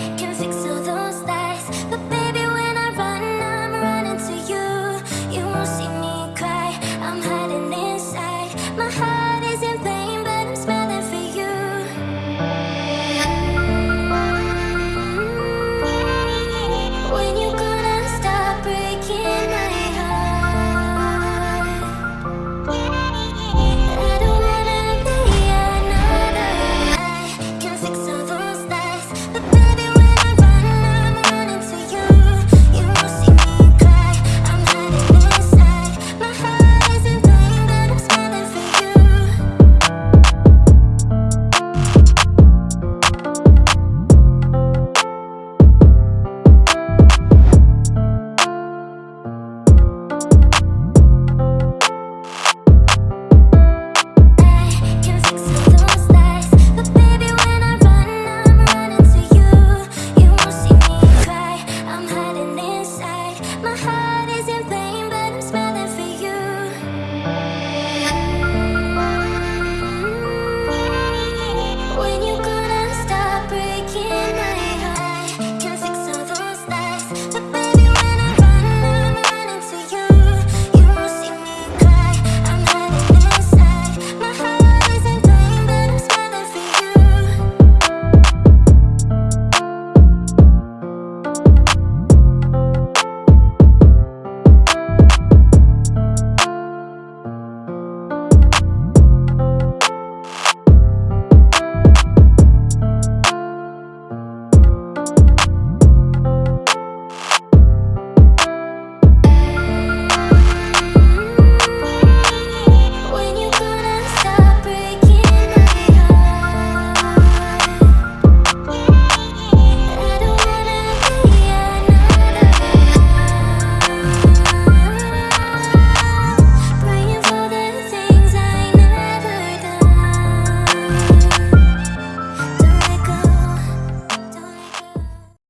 Can